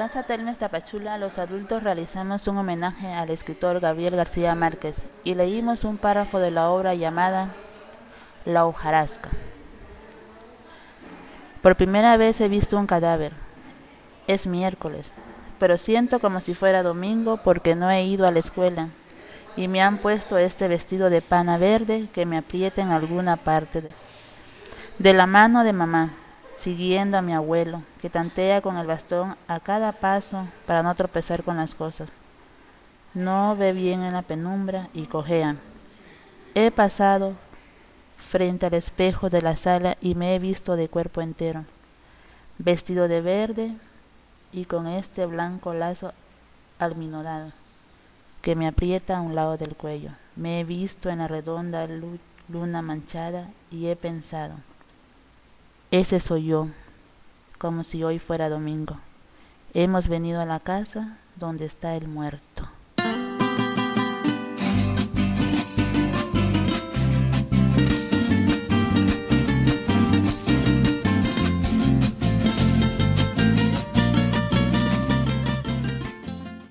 Casa Telmes Tapachula, los adultos realizamos un homenaje al escritor Gabriel García Márquez y leímos un párrafo de la obra llamada La hojarasca. Por primera vez he visto un cadáver. Es miércoles, pero siento como si fuera domingo porque no he ido a la escuela y me han puesto este vestido de pana verde que me aprieta en alguna parte de, de la mano de mamá siguiendo a mi abuelo, que tantea con el bastón a cada paso para no tropezar con las cosas. No ve bien en la penumbra y cojea. He pasado frente al espejo de la sala y me he visto de cuerpo entero, vestido de verde y con este blanco lazo alminodado que me aprieta a un lado del cuello. Me he visto en la redonda luna manchada y he pensado, ese soy yo, como si hoy fuera domingo. Hemos venido a la casa donde está el muerto.